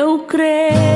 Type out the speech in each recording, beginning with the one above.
Eu creio.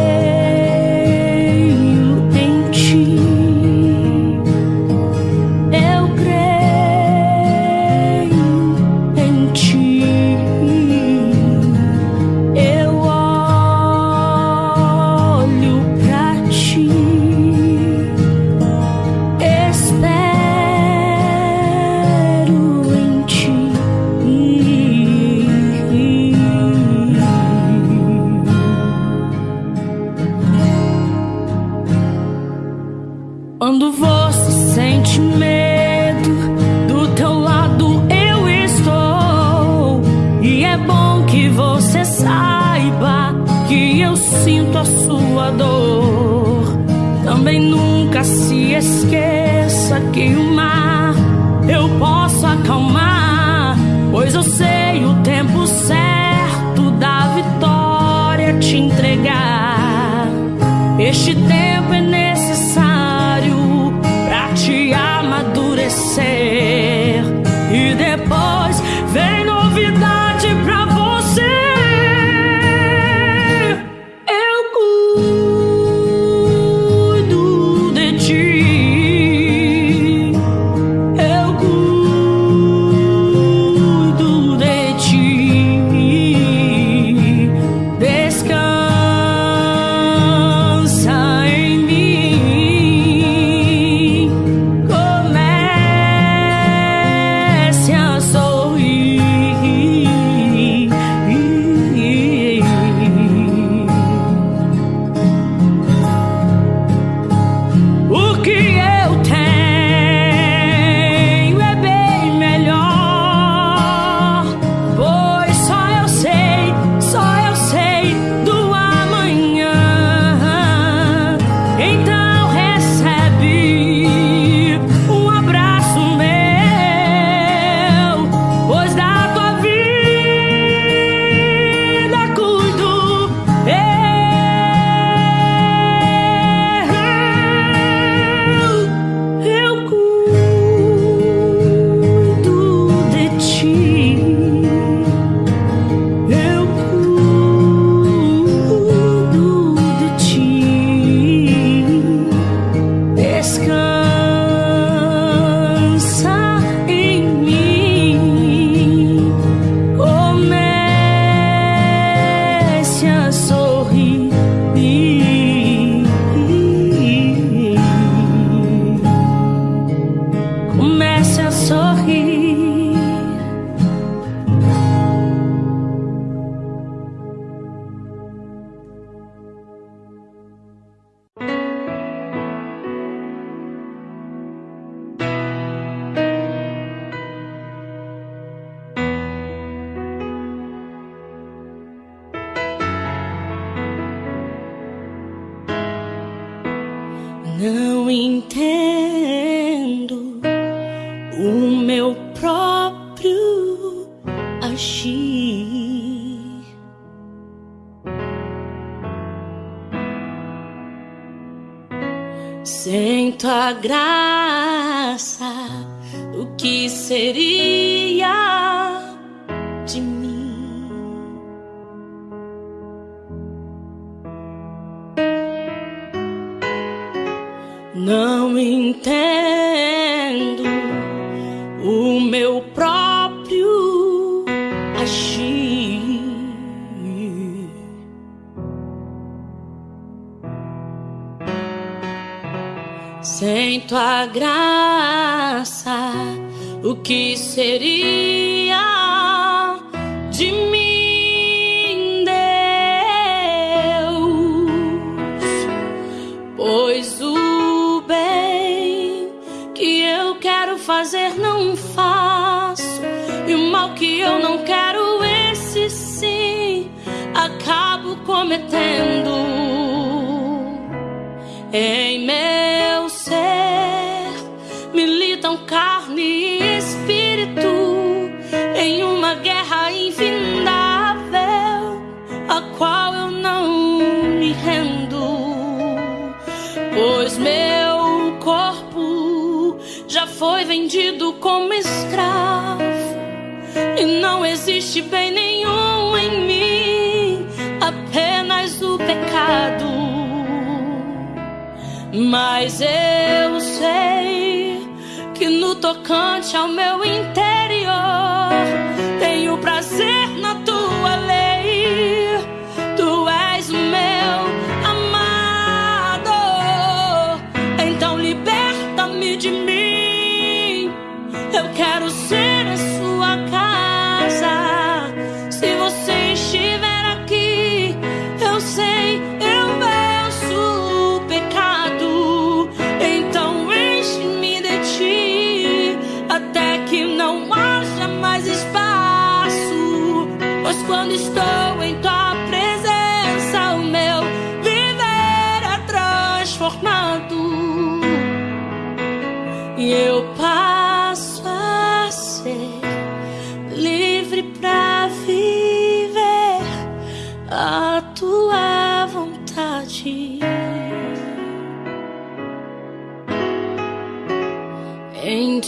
Pois o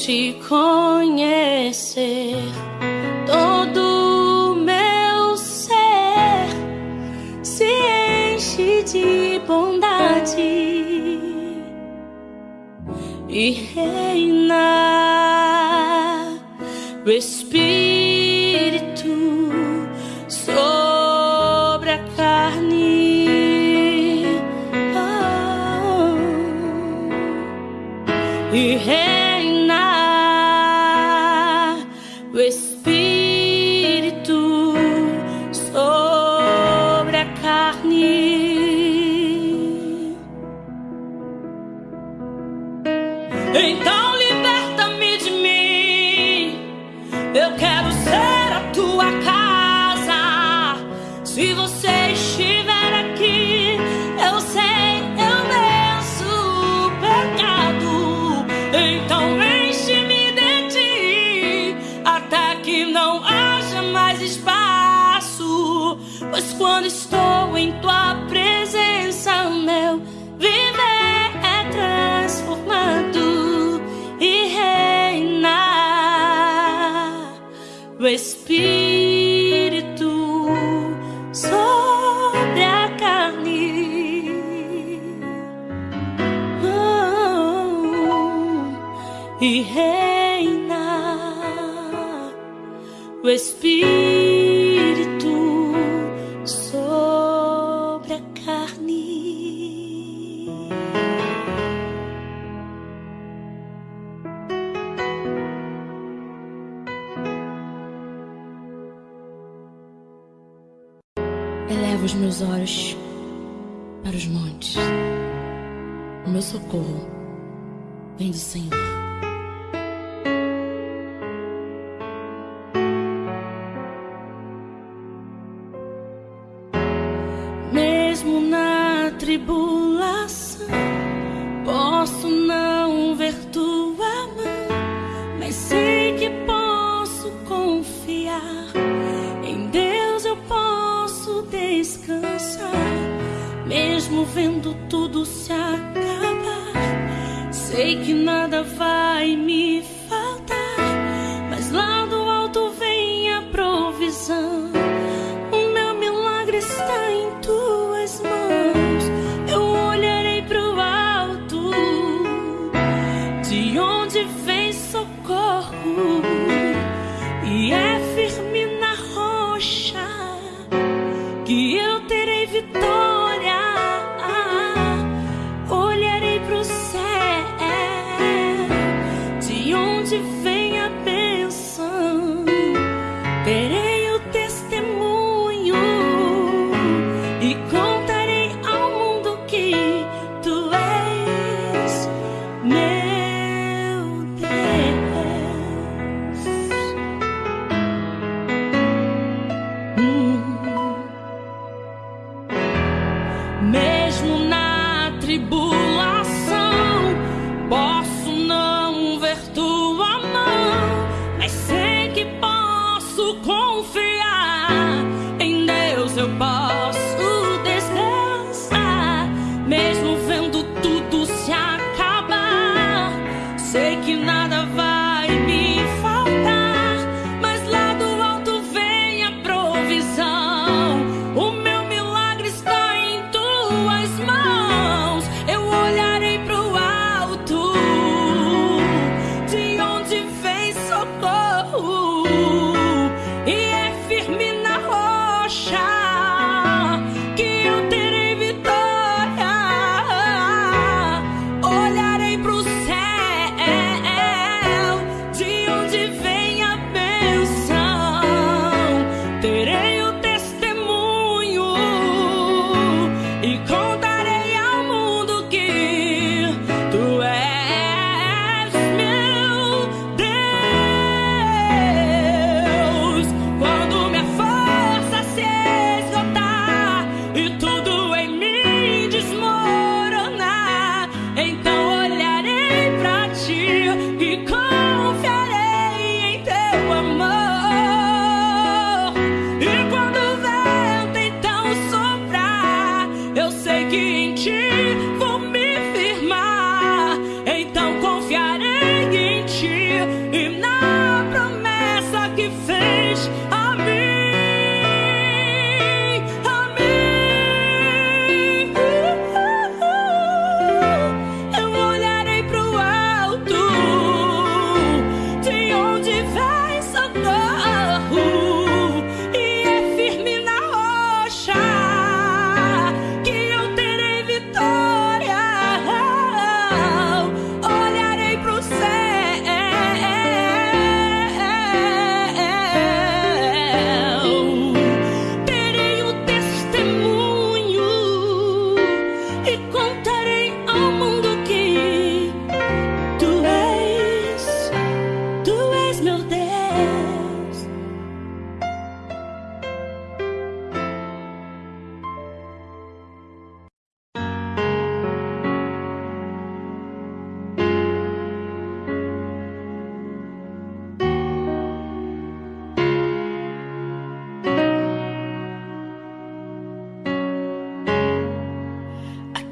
te conhecer. Todo meu ser se enche de bondade e reina. O espírito descansa, mesmo vendo tudo se acabar. Sei que nada vai me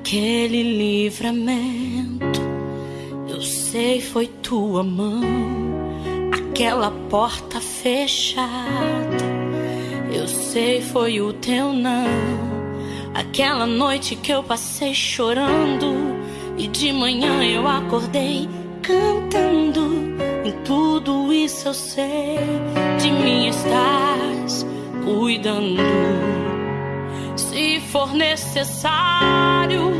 aquele livramento. Eu sei foi tua mão, aquela porta fechada. Eu sei foi o teu não, aquela noite que eu passei chorando e de manhã eu acordei cantando. Em tudo isso eu sei, de mim estás cuidando. Se for necessário,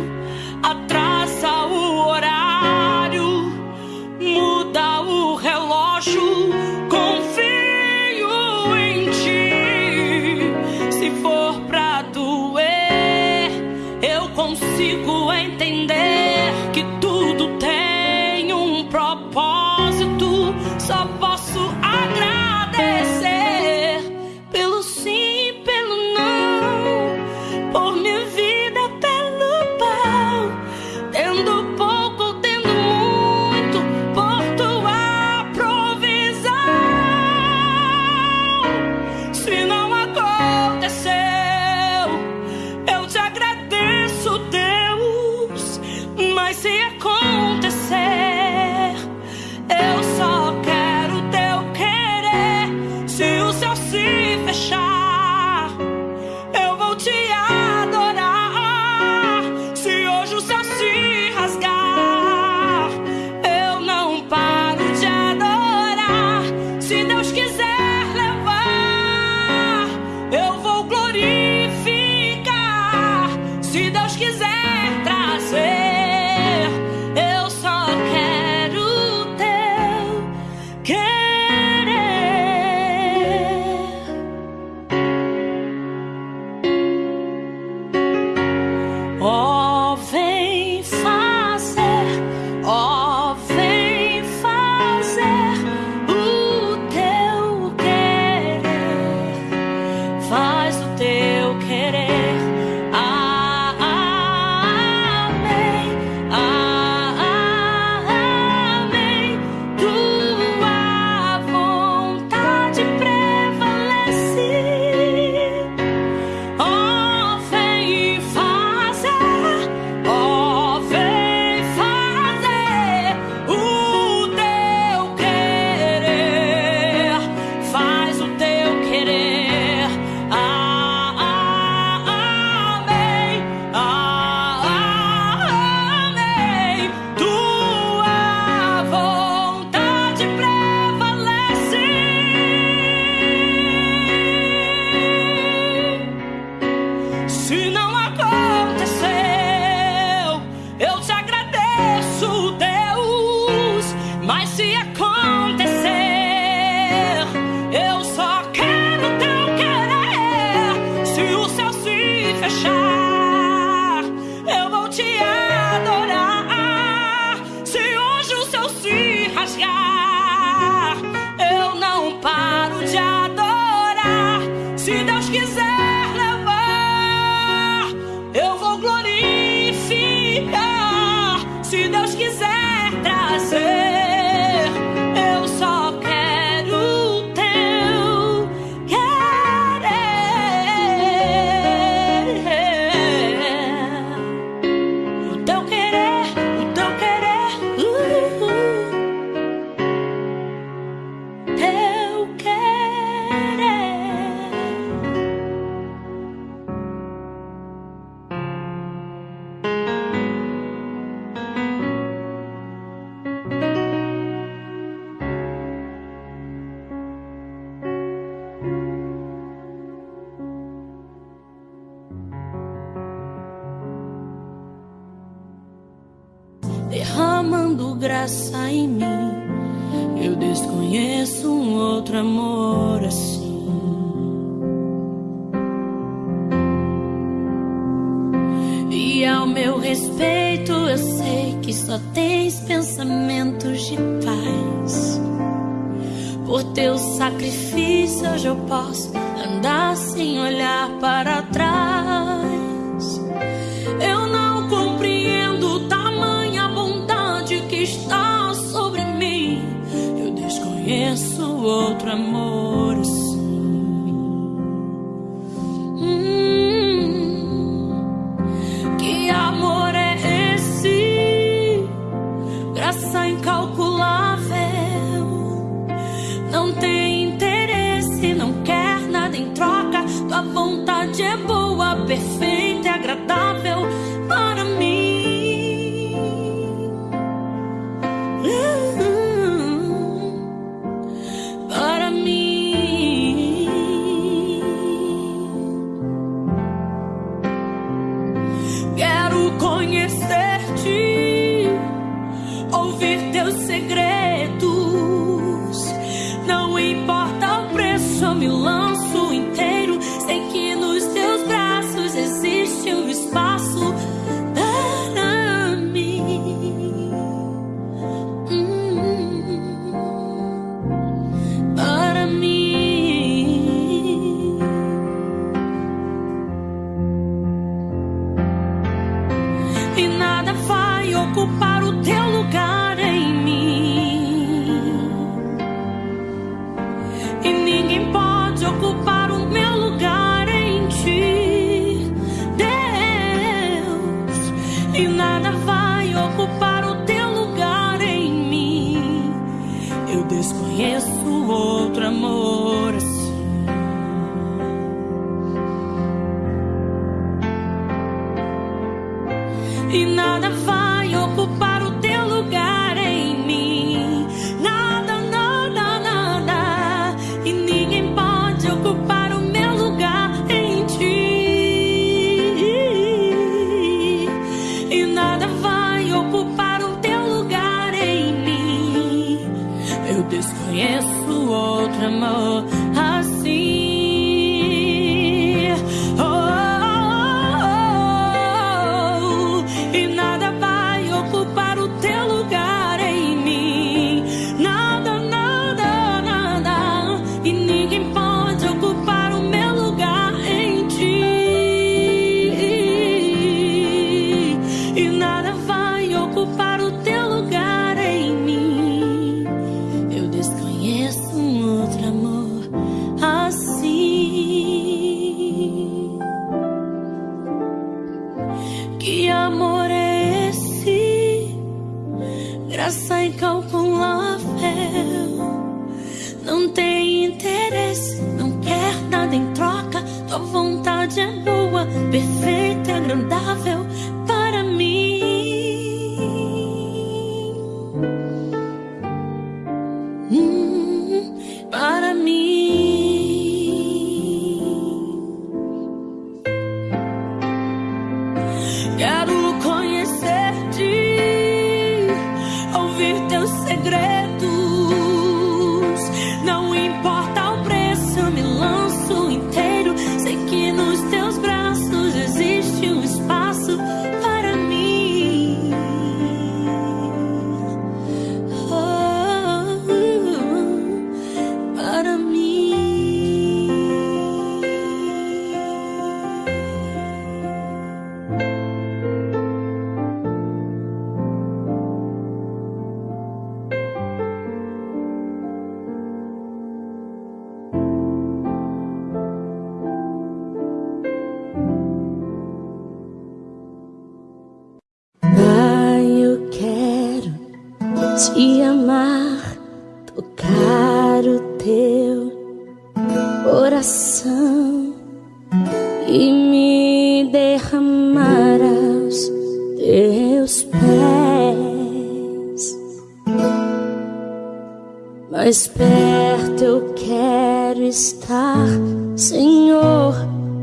quero estar, Senhor,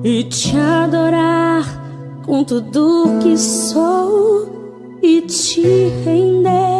e te adorar com tudo que sou e te render.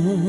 time.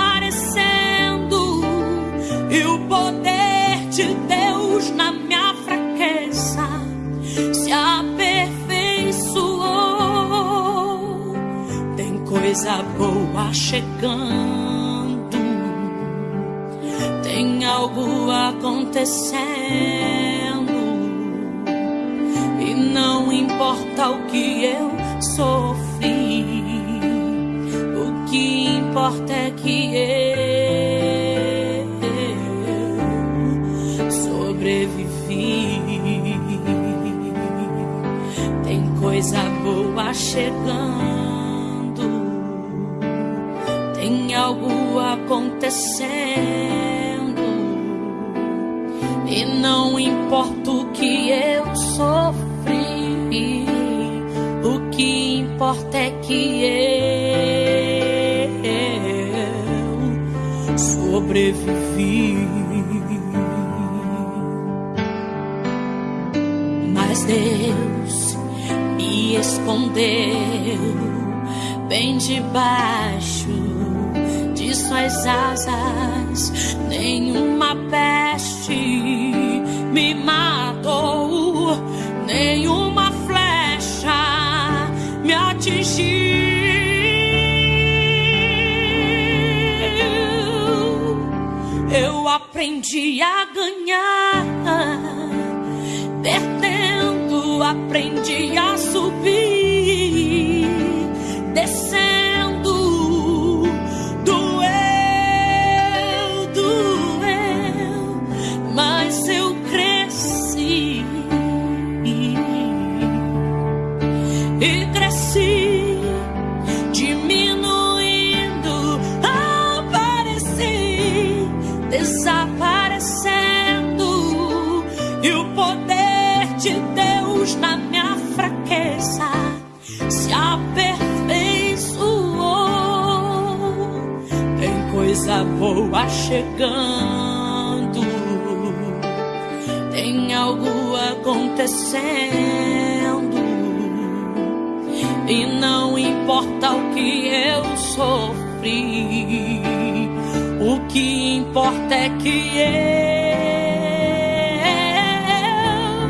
Desaparecendo, e o poder de Deus na minha fraqueza se aperfeiçoou. Tem coisa boa chegando, tem algo acontecendo. E não importa o que eu sofri, importa é que eu sobrevivi. Tem coisa boa chegando, tem algo acontecendo. E não importa o que eu sofri, o que importa é que eu sobrevivi. Mas Deus me escondeu bem debaixo de suas asas, nenhuma aprendi a ganhar, perdendo, aprendi a subir, boa chegando, tem algo acontecendo. E não importa o que eu sofri, o que importa é que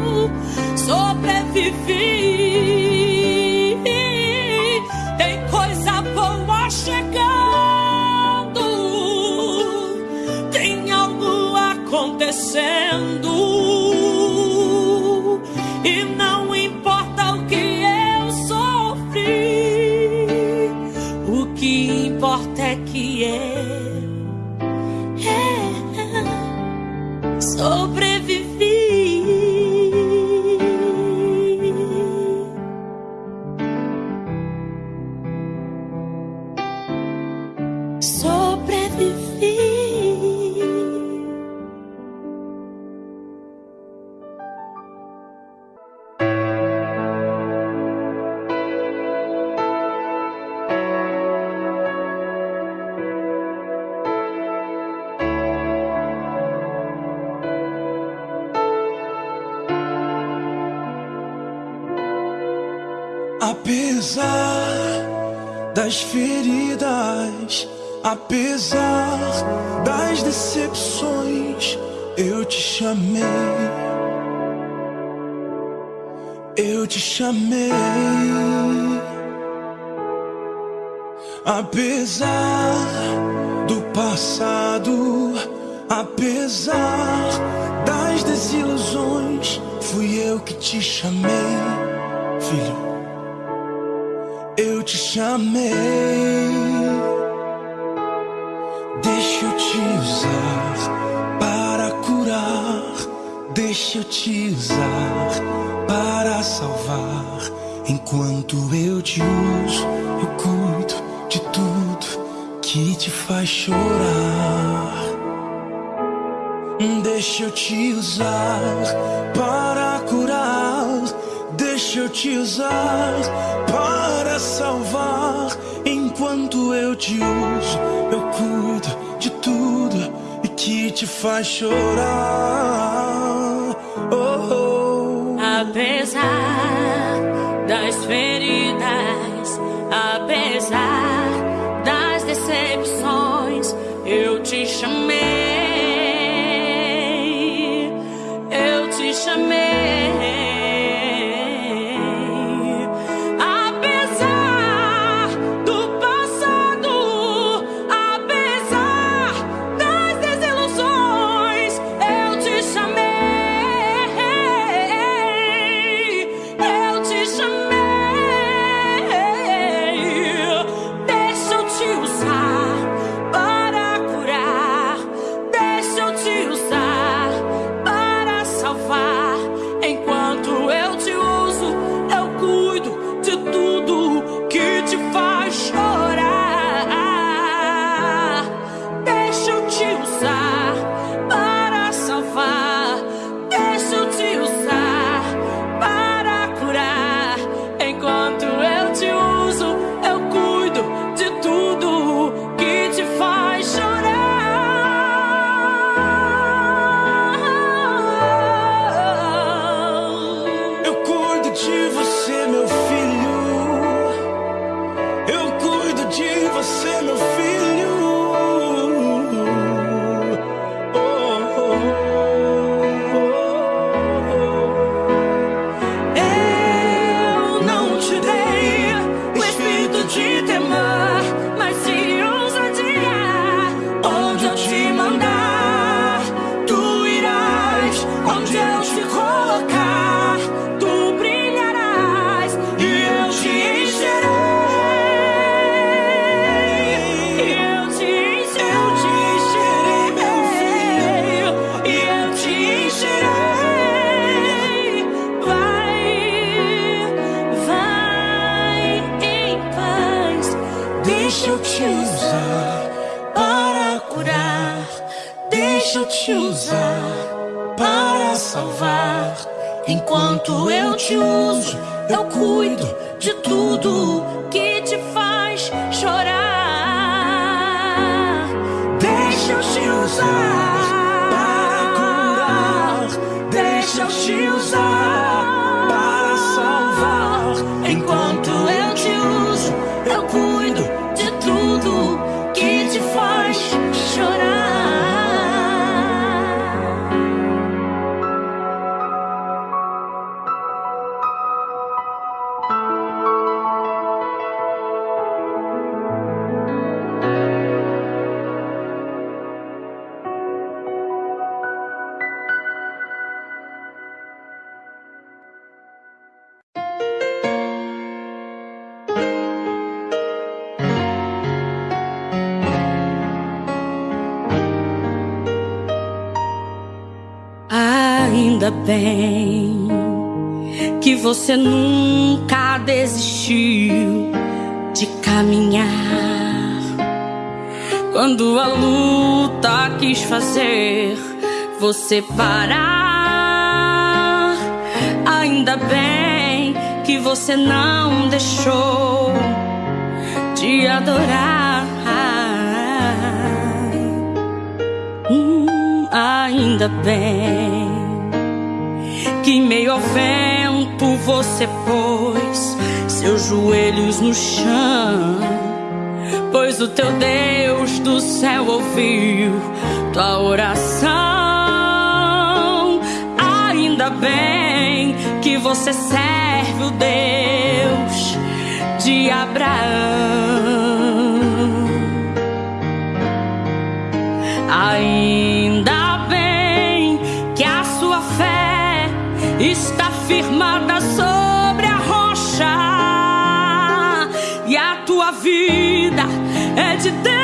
eu sobrevivi. Eu apesar das decepções, eu te chamei. Eu te chamei. Apesar do passado, apesar das desilusões, fui eu que te chamei, filho eu te chamei. Deixa eu te usar para curar. Deixa eu te usar para salvar. Enquanto eu te uso, eu cuido de tudo que te faz chorar. Deixa eu te usar para curar. Deixa eu te usar para salvar. Enquanto eu te uso, eu cuido de tudo e que te faz chorar. Oh, oh. Apesar ainda você nunca desistiu de caminhar. Quando a luta quis fazer você parar, ainda bem que você não deixou de adorar. Hum, ainda bem que meio ao vento tempo você pôs seus joelhos no chão. Pois o teu Deus do céu ouviu tua oração. Ainda bem que você serve o Deus de Abraão. firmada sobre a rocha, e a tua vida é de Deus.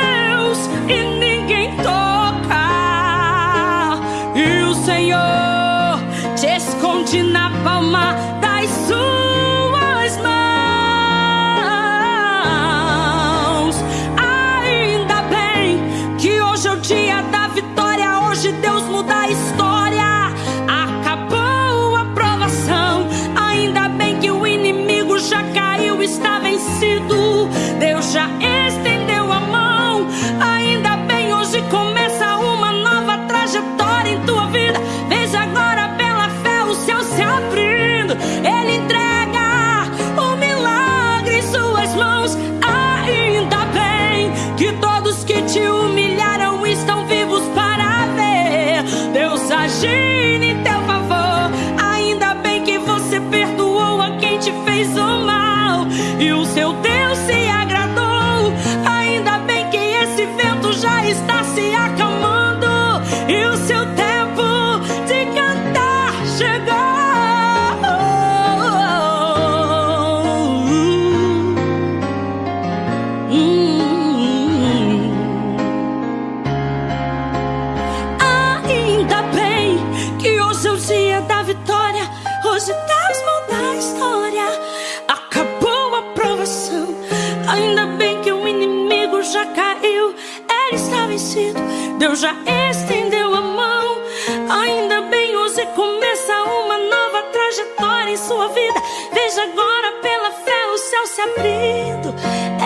já estendeu a mão. Ainda bem, hoje começa uma nova trajetória em sua vida. Veja agora pela fé o céu se abrindo.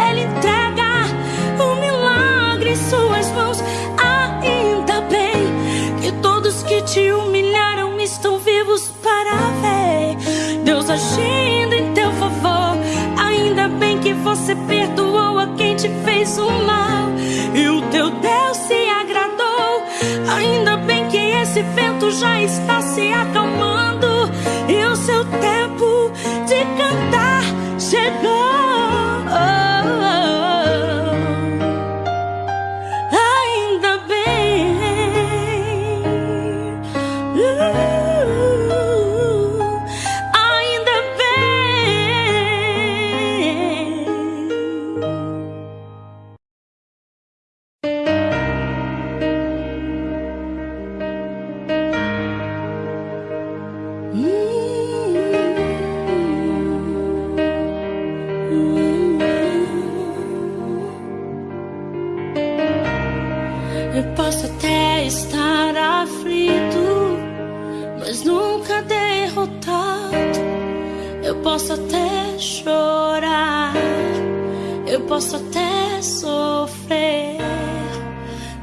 Ele entrega um milagre em suas mãos. Ainda bem que todos que te humilharam estão vivos para ver. Deus agindo em teu favor. Ainda bem que você perdoou a quem te fez o mal. esse vento já está se acalmando.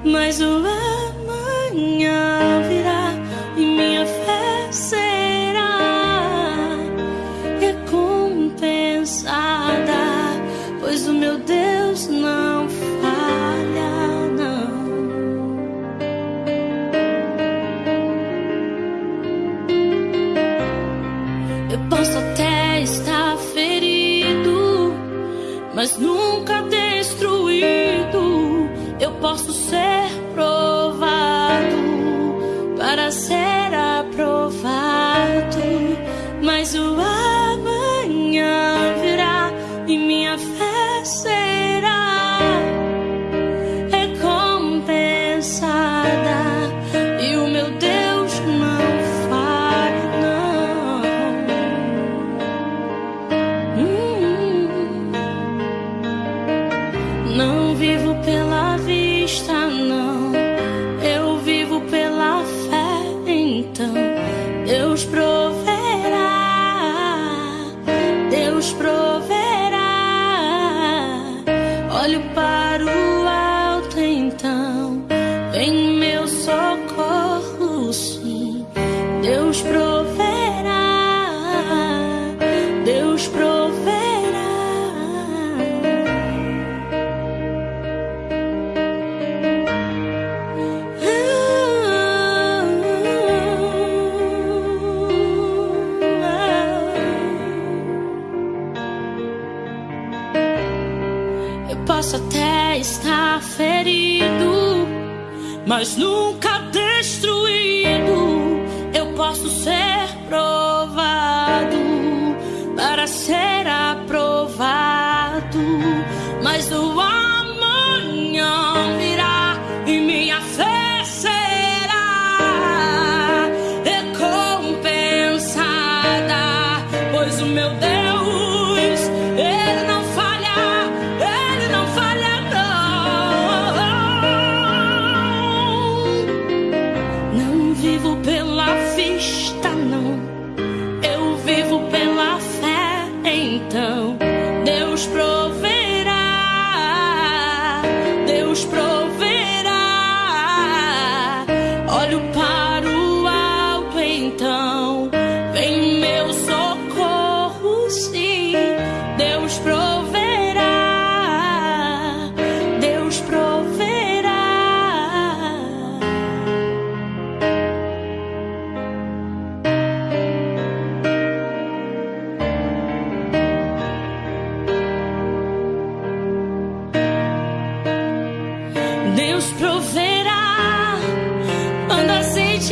mas o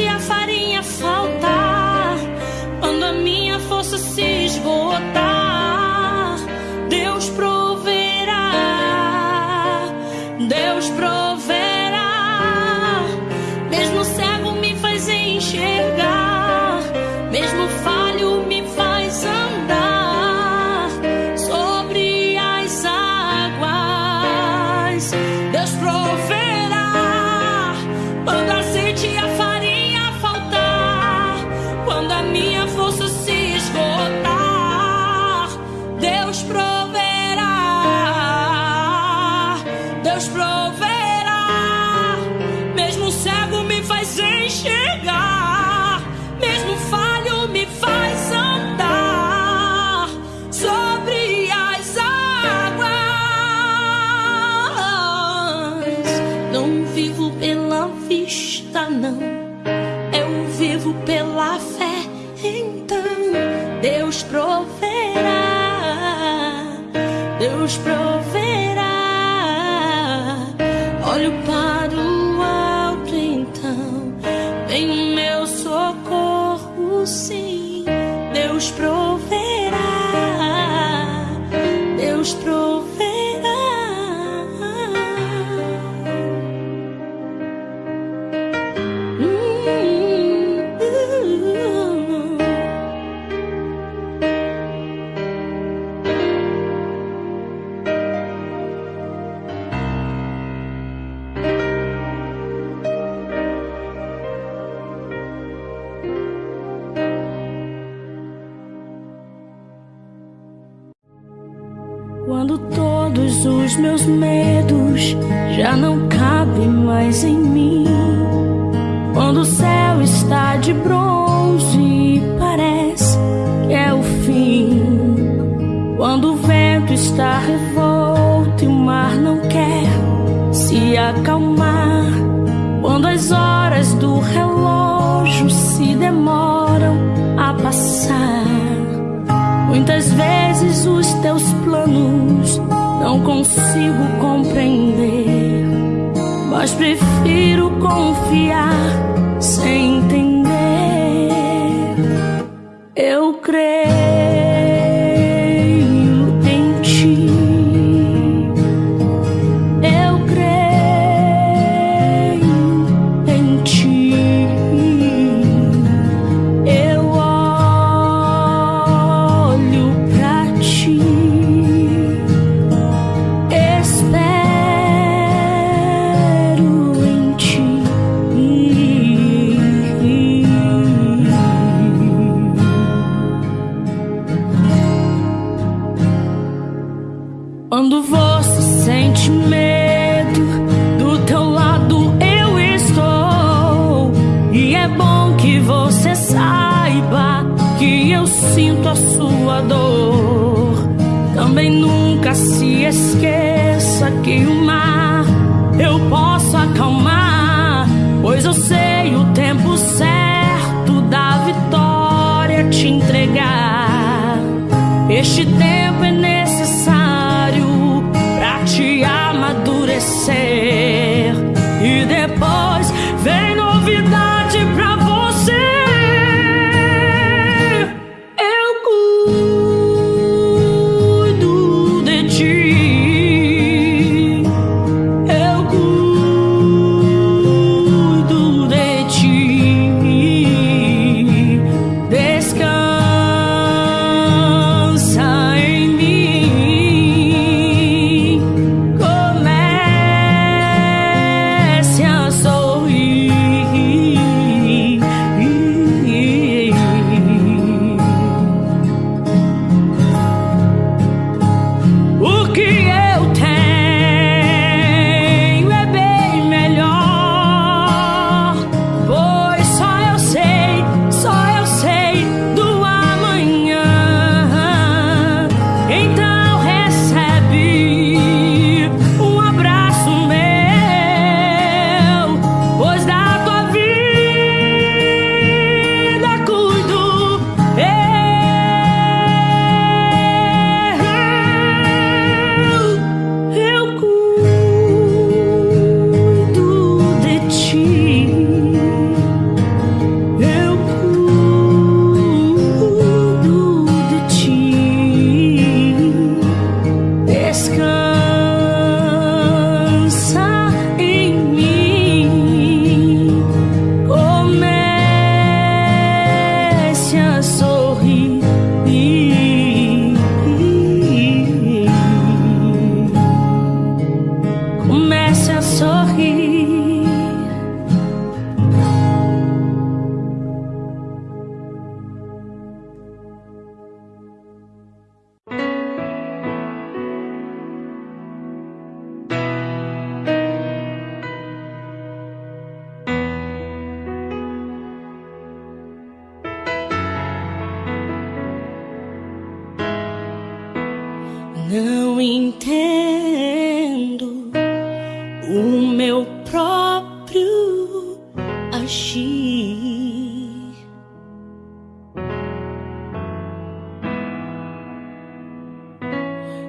a farinha faltar, Quando você sente medo,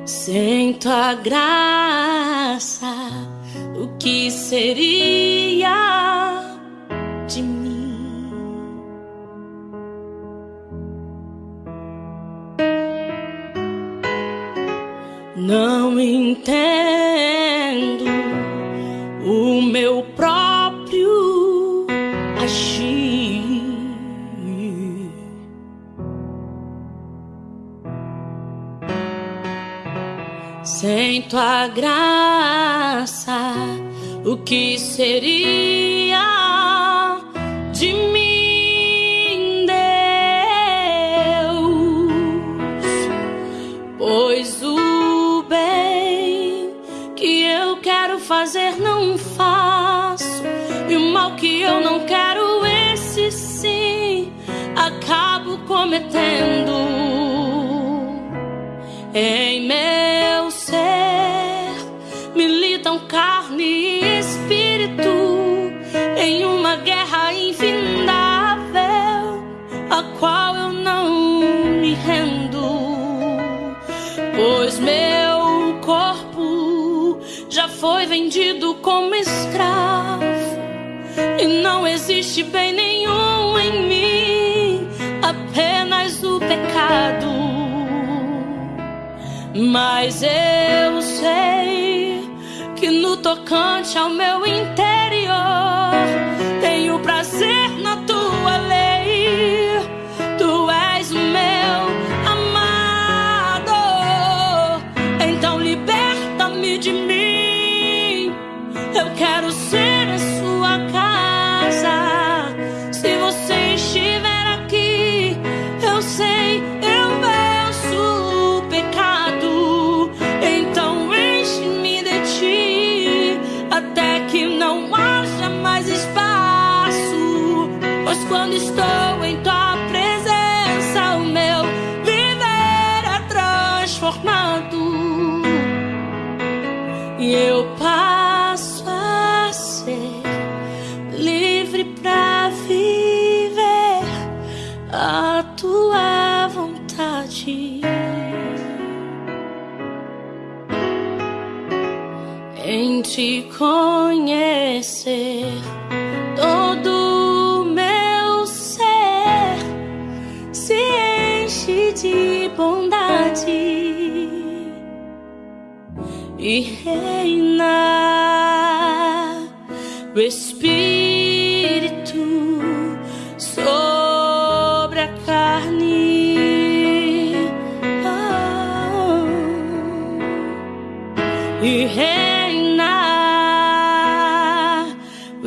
Sem tua graça, o que seria? graça, o que seria de mim, Deus? Pois o bem que eu quero fazer não faço, e o mal que eu não quero, esse sim, acabo cometendo. Em me existe bem nenhum em mim, apenas o pecado. Mas eu sei que no tocante ao meu interior tenho prazer na tua lei. Tu és o meu amado. Então liberta-me de mim. Eu quero ser.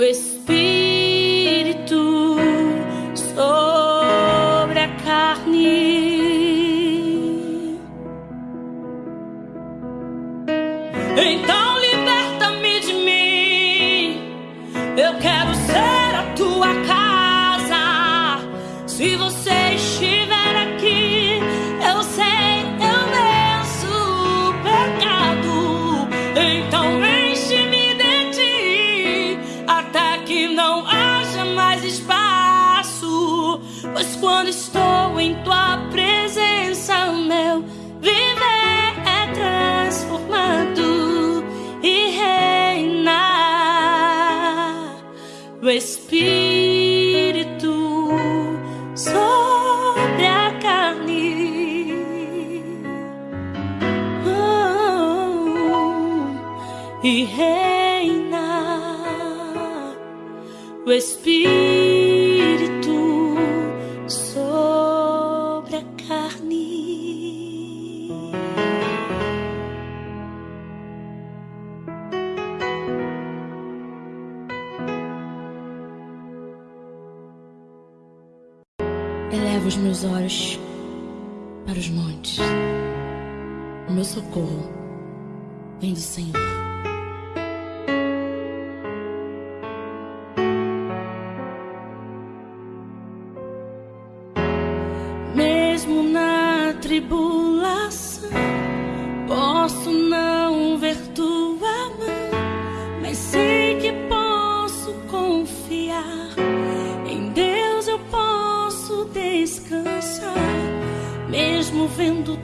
whisper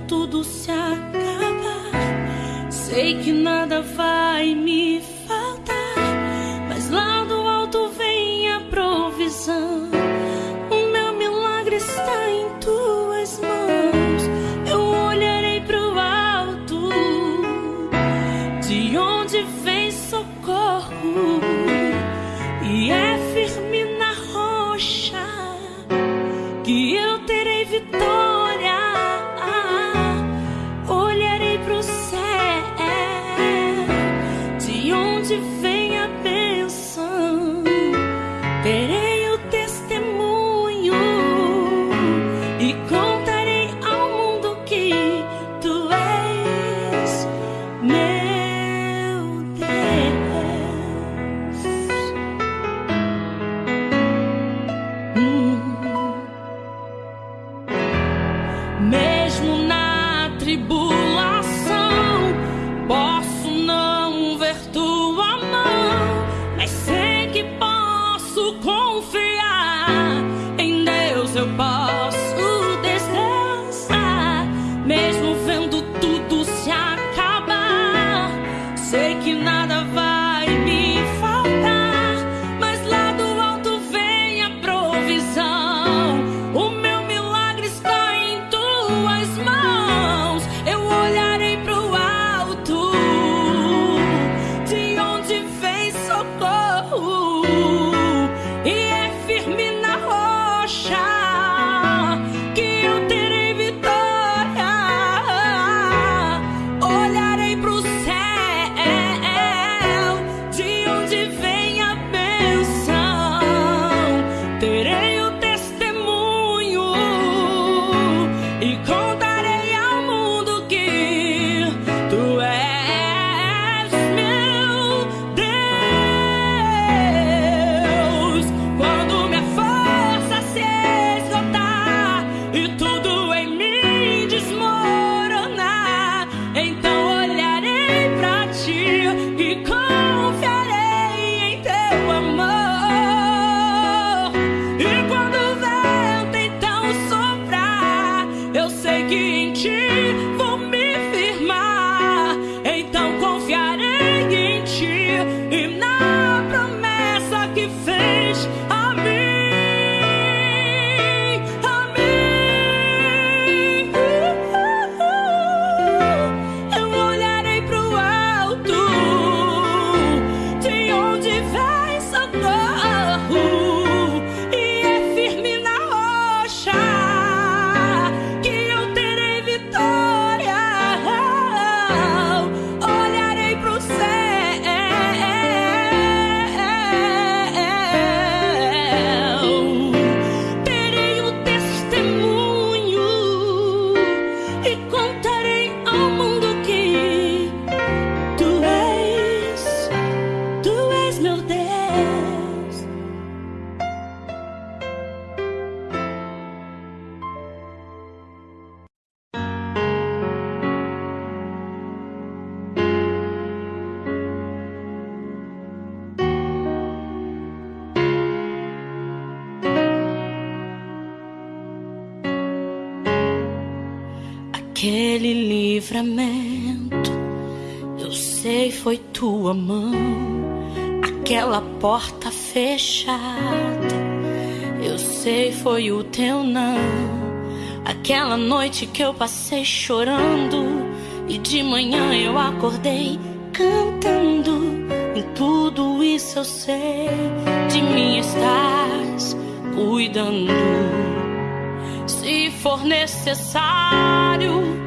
tudo se acabar, sei que nada vai. uma noite que eu passei chorando e de manhã eu acordei cantando. Em tudo isso eu sei de mim estás cuidando. Se for necessário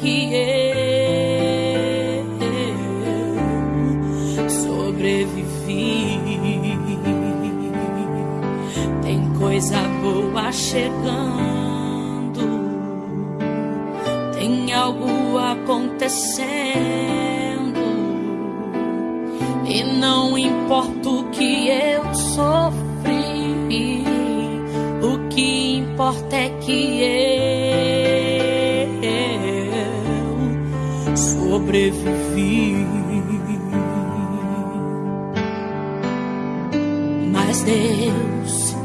que eu sobrevivi. Tem coisa boa chegando, tem algo acontecendo, e não importa o que eu sofri, o que importa é que eu. sobrevivi. Mas Deus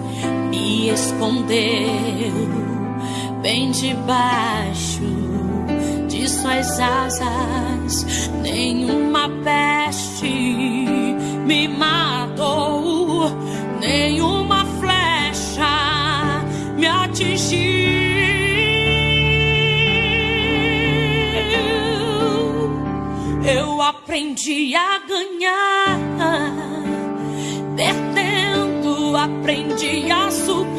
me escondeu bem debaixo de suas asas. Nenhuma peste me matou, nenhuma flecha me atingiu. aprendi a ganhar, perdendo aprendi a subir.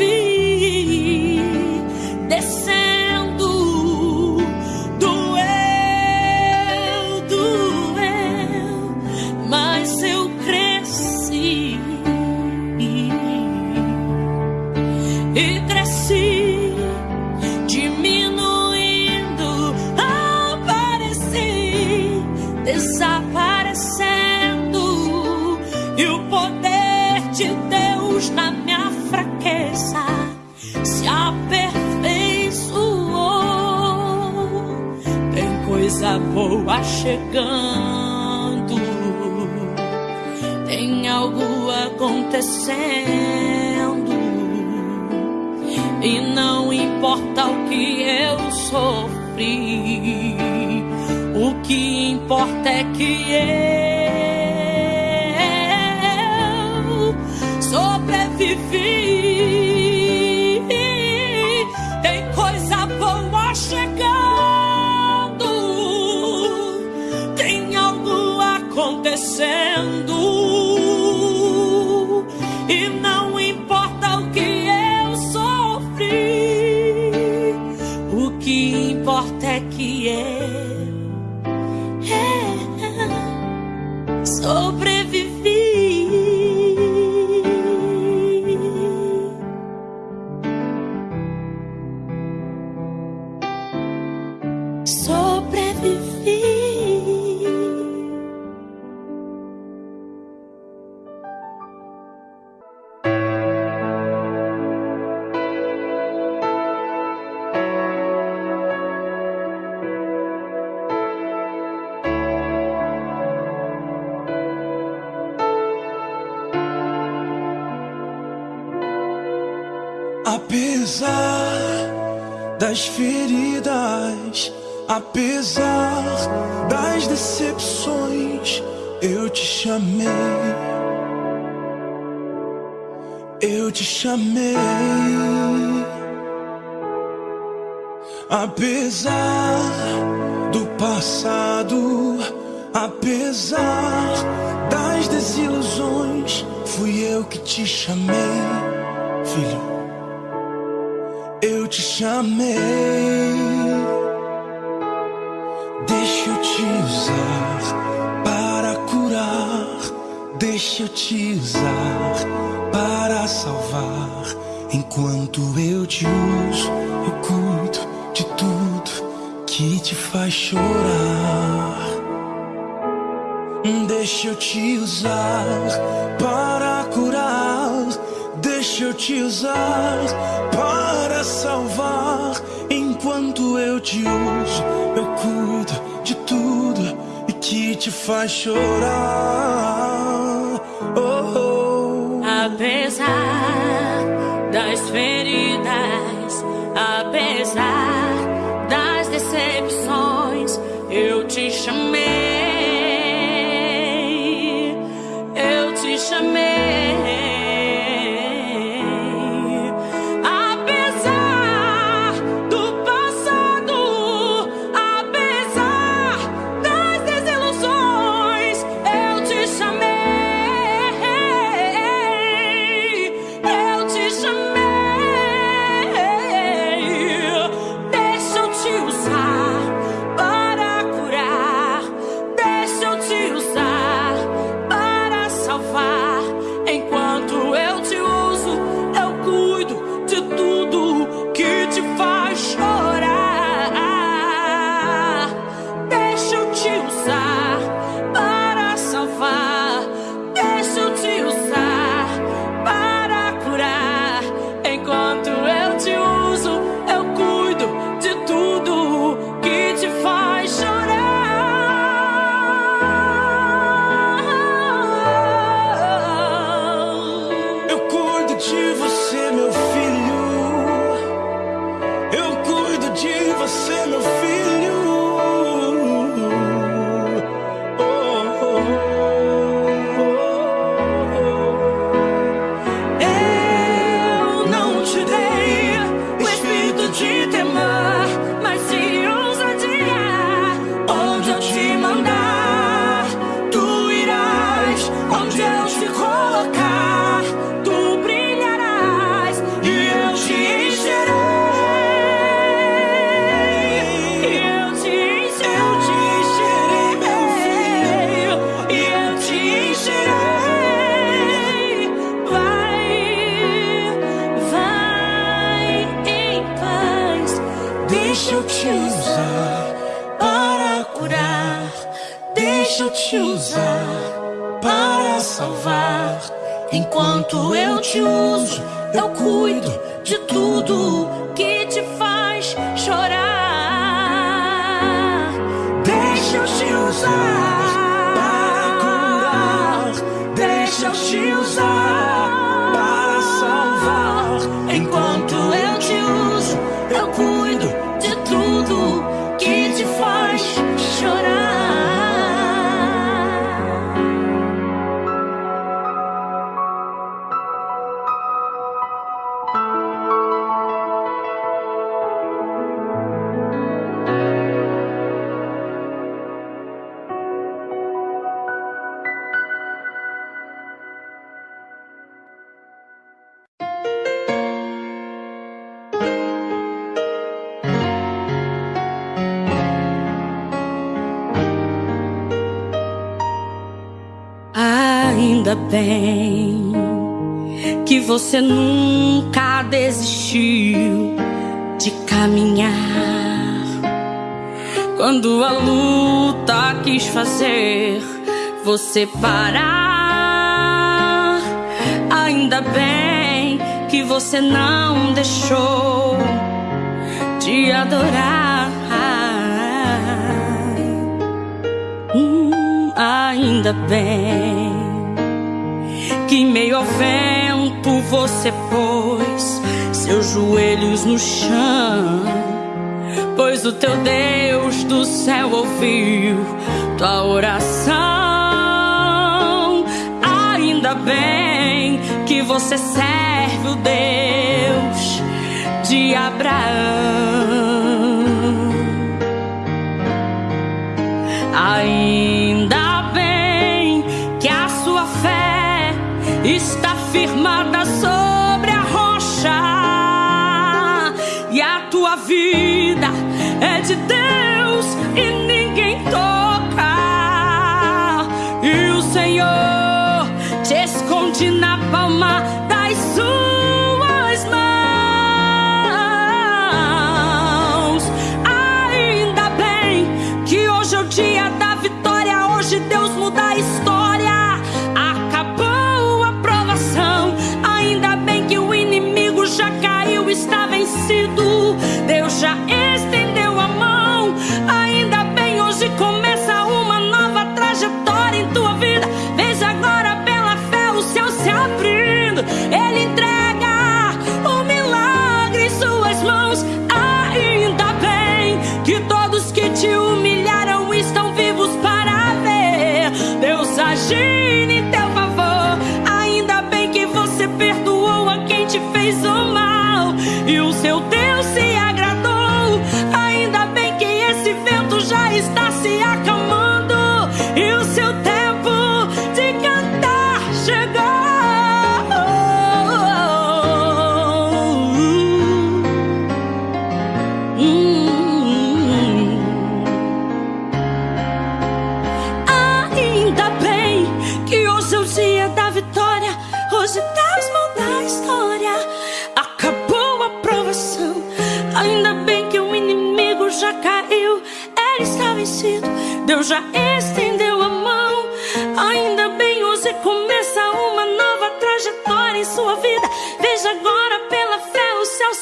Estou a chegando, Tem algo acontecendo. E não importa o que eu sofri, o que importa é que eu sobrevivi. descend. Apesar das feridas, apesar das decepções, eu te chamei. Eu te chamei. Apesar do passado, apesar das desilusões, fui eu que te chamei, filho te chamei. Deixa eu te usar para curar. Deixa eu te usar para salvar. Enquanto eu te uso, eu cuido de tudo que te faz chorar. Deixa eu te usar para curar. Deixa eu te usar para salvar. Enquanto eu te uso, eu cuido de tudo e que te faz chorar. Bem que você nunca desistiu de caminhar. Quando a luta quis fazer você parar, ainda bem que você não deixou de adorar. Hum, ainda bem que meio ao vento você pôs seus joelhos no chão. Pois o teu Deus do céu ouviu tua oração. Ainda bem que você serve o Deus de Abraão. Ainda está Deus já estendeu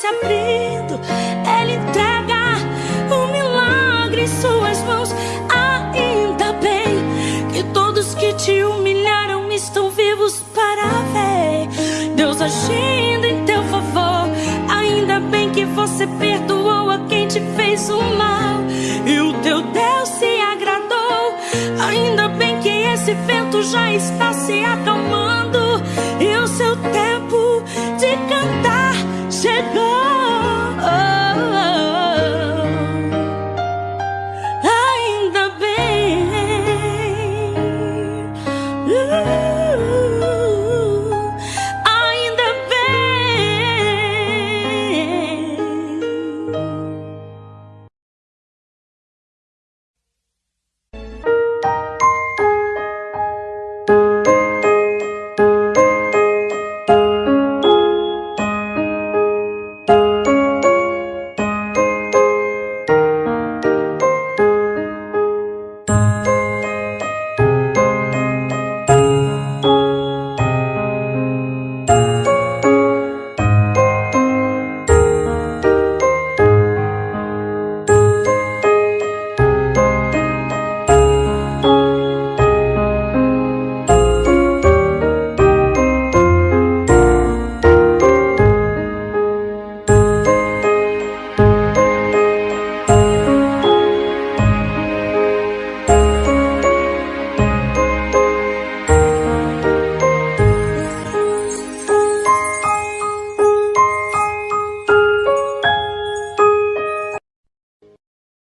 se abrindo. Ele entrega o milagre em suas mãos. Ainda bem que todos que te humilharam estão vivos para ver Deus agindo em teu favor. Ainda bem que você perdoou a quem te fez o mal e o teu Deus se agradou. Ainda bem que esse vento já está se acalmando e o seu tempo God.